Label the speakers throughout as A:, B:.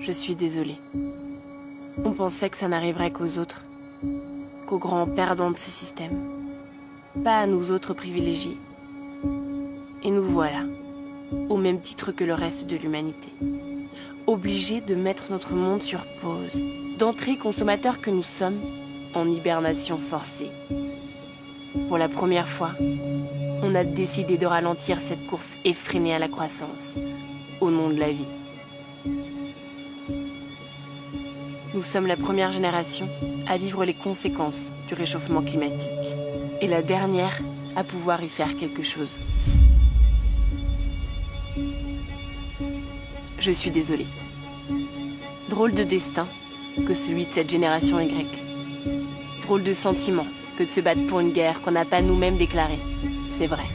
A: Je suis désolée. On pensait que ça n'arriverait qu'aux autres, qu'aux grands perdants de ce système. Pas à nous autres privilégiés. Et nous voilà, au même titre que le reste de l'humanité. Obligés de mettre notre monde sur pause, d'entrer consommateurs que nous sommes en hibernation forcée. Pour la première fois, on a décidé de ralentir cette course effrénée à la croissance, au nom de la vie. Nous sommes la première génération à vivre les conséquences du réchauffement climatique, et la dernière à pouvoir y faire quelque chose. Je suis désolée. Drôle de destin que celui de cette génération Y. Drôle de sentiment que de se battre pour une guerre qu'on n'a pas nous-mêmes déclarée. C'est vrai.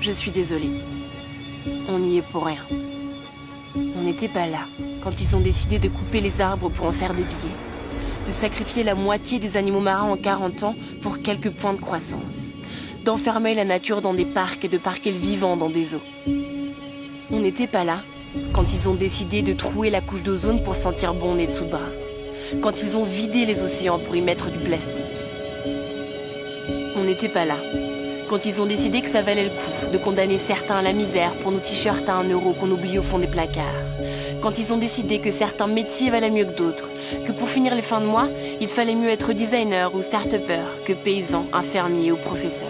A: Je suis désolée. On n'y est pour rien. On n'était pas là quand ils ont décidé de couper les arbres pour en faire des billets. De sacrifier la moitié des animaux marins en 40 ans pour quelques points de croissance. D'enfermer la nature dans des parcs et de parquer le vivant dans des eaux. On n'était pas là quand ils ont décidé de trouer la couche d'ozone pour sentir bon bras. Quand ils ont vidé les océans pour y mettre du plastique. On n'était pas là quand ils ont décidé que ça valait le coup de condamner certains à la misère pour nos t-shirts à un euro qu'on oublie au fond des placards. Quand ils ont décidé que certains métiers valaient mieux que d'autres, que pour finir les fins de mois, il fallait mieux être designer ou start-upper que paysan, infirmier ou professeur.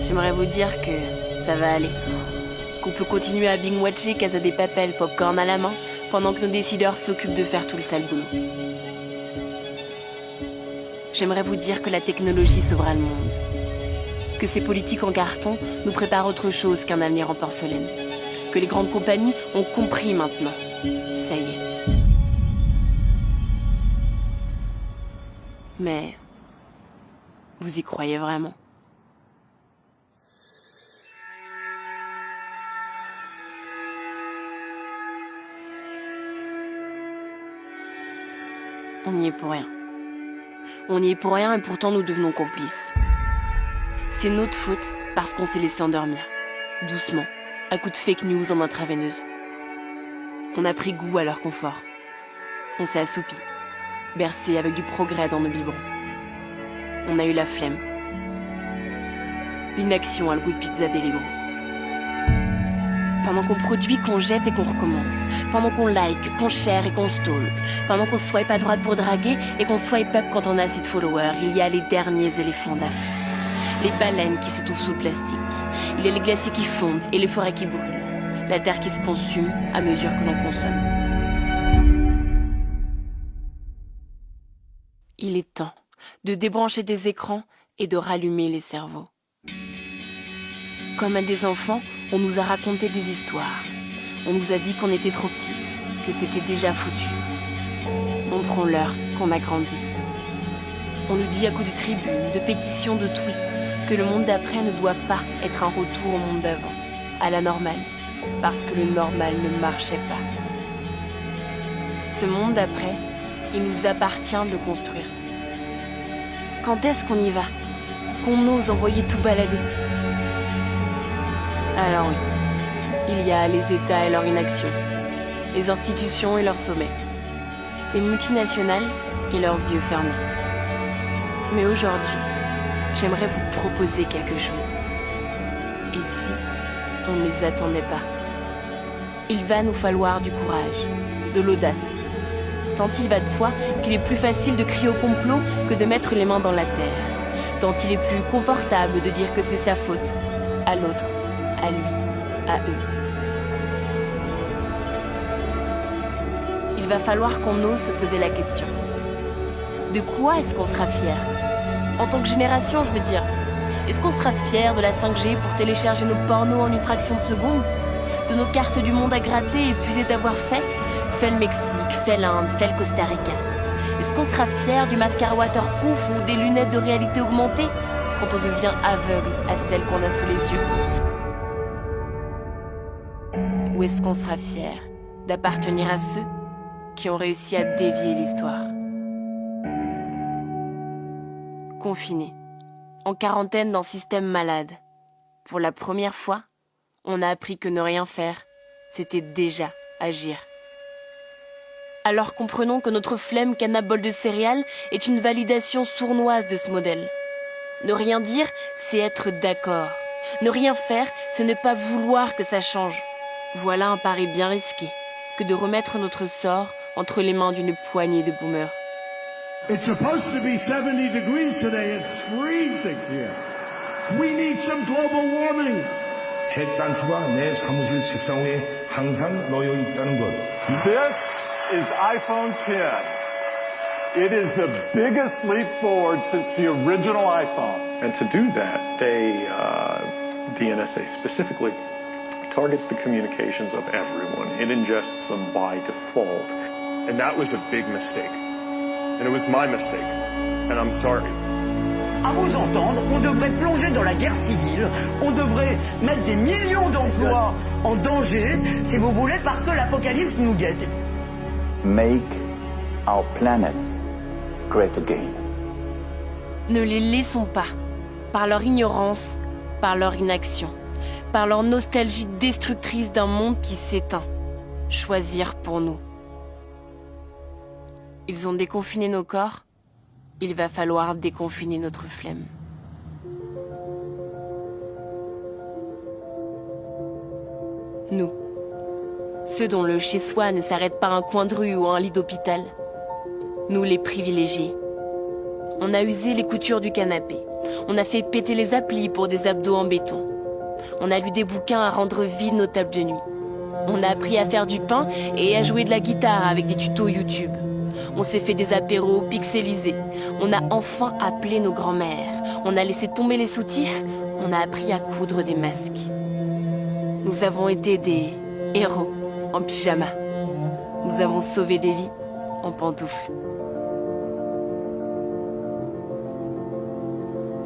A: J'aimerais vous dire que ça va aller. Qu'on peut continuer à bing-watcher Casa des Papel, popcorn à la main, pendant que nos décideurs s'occupent de faire tout le sale boulot. J'aimerais vous dire que la technologie sauvera le monde. Que ces politiques en carton nous préparent autre chose qu'un avenir en porcelaine. Que les grandes compagnies ont compris maintenant. Ça y est. Mais... Vous y croyez vraiment? On n'y est pour rien. On n'y est pour rien et pourtant nous devenons complices. C'est notre faute parce qu'on s'est laissé endormir. Doucement, à coups de fake news en intraveineuse. On a pris goût à leur confort. On s'est assoupi, bercé avec du progrès dans nos biberons. On a eu la flemme. L'inaction à le goût de pizza d'Elego. Pendant qu'on produit, qu'on jette et qu'on recommence. Pendant qu'on like, qu'on share et qu'on stalk. Pendant qu'on swipe à droite pour draguer et qu'on swipe up quand on a assez de followers, il y a les derniers éléphants d'Afrique. Les baleines qui s'étouffent sous le plastique. Il y a les glaciers qui fondent et les forêts qui brûlent. La terre qui se consume à mesure que l'on consomme. Il est temps de débrancher des écrans et de rallumer les cerveaux. Comme à des enfants, on nous a raconté des histoires. On nous a dit qu'on était trop petits, que c'était déjà foutu. Montrons-leur qu'on a grandi. On nous dit à coups de tribunes, de pétitions, de tweets, que le monde d'après ne doit pas être un retour au monde d'avant, à la normale, parce que le normal ne marchait pas. Ce monde d'après, il nous appartient de le construire. Quand est-ce qu'on y va? Qu'on ose envoyer tout balader? Alors il y a les États et leur inaction, les institutions et leurs sommets, les multinationales et leurs yeux fermés. Mais aujourd'hui, j'aimerais vous proposer quelque chose. Et si on ne les attendait pas? Il va nous falloir du courage, de l'audace. Tant il va de soi qu'il est plus facile de crier au complot que de mettre les mains dans la terre. Tant il est plus confortable de dire que c'est sa faute, à l'autre à lui, Il va falloir qu'on ose se poser la question. De quoi est-ce qu'on sera fier? En tant que génération, je veux dire. Est-ce qu'on sera fier de la 5G pour télécharger nos pornos en une fraction de seconde? De nos cartes du monde à gratter et puiser d'avoir fait? Fait le Mexique, fait l'Inde, fait le Costa Rica. Est-ce qu'on sera fier du mascara waterproof ou des lunettes de réalité augmentée? Quand on devient aveugle à celles qu'on a sous les yeux ou est-ce qu'on sera fier d'appartenir à ceux qui ont réussi à dévier l'histoire Confinés, en quarantaine dans système malade, pour la première fois, on a appris que ne rien faire, c'était déjà agir. Alors comprenons que notre flemme canabole de céréales est une validation sournoise de ce modèle. Ne rien dire, c'est être d'accord. Ne rien faire, c'est ne pas vouloir que ça change. Voilà un pari bien risqué que de remettre notre sort entre les mains d'une poignée de boomers.
B: It's supposed to be 70 degrees today. It's freezing here. We need some global warming.
C: 핵단추가 내 사무실 책상 위에 항상 놓여 있다는 것.
D: This is iPhone 10. It is the biggest leap forward since the original iPhone.
E: And to do that, they, uh, the NSA specifically, targets the communications of everyone. It ingests them by default.
F: And that was a big mistake. And it was my mistake. And I'm sorry.
G: À vous entendre, on devrait plonger dans la guerre civile, on devrait mettre des millions d'emplois en danger, si vous voulez, parce que l'apocalypse nous guette.
H: Make our planet great again.
A: Ne les laissons pas, par leur ignorance, par leur inaction, par leur nostalgie destructrice d'un monde qui s'éteint, choisir pour nous. Ils ont déconfiné nos corps, il va falloir déconfiner notre flemme. Nous, ceux dont le chez-soi ne s'arrête pas un coin de rue ou un lit d'hôpital. Nous les privilégiés. On a usé les coutures du canapé. On a fait péter les applis pour des abdos en béton. On a lu des bouquins à rendre vides nos tables de nuit. On a appris à faire du pain et à jouer de la guitare avec des tutos YouTube. On s'est fait des apéros pixelisés. On a enfin appelé nos grands-mères. On a laissé tomber les soutifs. On a appris à coudre des masques. Nous avons été des héros en pyjama. Nous avons sauvé des vies en pantoufles.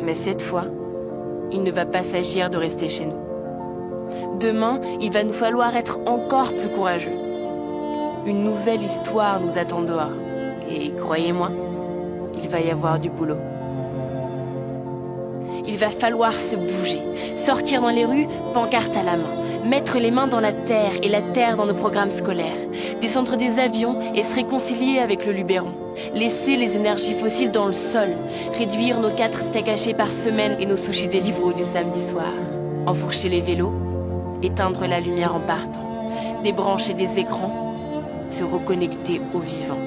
A: Mais cette fois, il ne va pas s'agir de rester chez nous. Demain, il va nous falloir être encore plus courageux. Une nouvelle histoire nous attend dehors. Et croyez-moi, il va y avoir du boulot. Il va falloir se bouger, sortir dans les rues, pancarte à la main, mettre les mains dans la terre et la terre dans nos programmes scolaires, descendre des avions et se réconcilier avec le Luberon, laisser les énergies fossiles dans le sol, réduire nos quatre steaks hachés par semaine et nos sushis Deliveroo du samedi soir, enfourcher les vélos, éteindre la lumière en partant, débrancher des écrans, se reconnecter au vivant.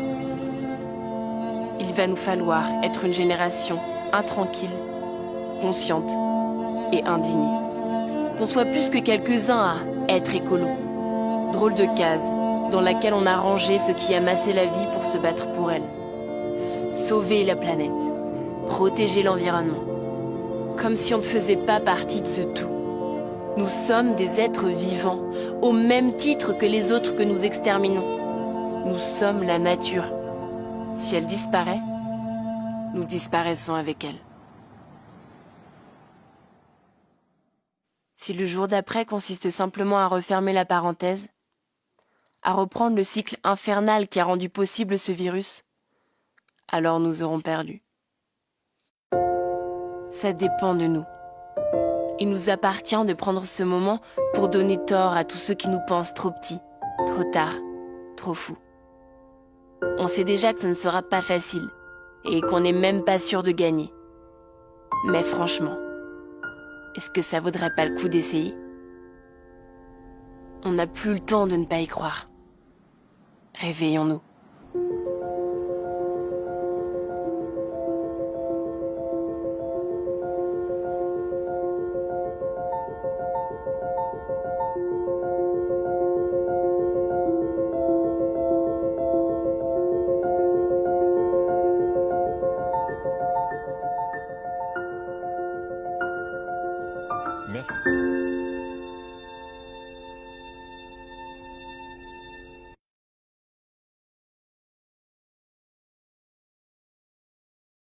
A: Il va nous falloir être une génération intranquille, consciente et indignée. Qu'on soit plus que quelques-uns à être écolo. Drôle de case dans laquelle on a rangé ceux qui amassaient la vie pour se battre pour elle. Sauver la planète, protéger l'environnement. Comme si on ne faisait pas partie de ce tout. Nous sommes des êtres vivants, au même titre que les autres que nous exterminons. Nous sommes la nature. Si elle disparaît, nous disparaissons avec elle. Si le jour d'après consiste simplement à refermer la parenthèse, à reprendre le cycle infernal qui a rendu possible ce virus, alors nous aurons perdu. Ça dépend de nous. Il nous appartient de prendre ce moment pour donner tort à tous ceux qui nous pensent trop petits, trop tard, trop fous. On sait déjà que ce ne sera pas facile et qu'on n'est même pas sûr de gagner. Mais franchement, est-ce que ça vaudrait pas le coup d'essayer? On n'a plus le temps de ne pas y croire. Réveillons-nous.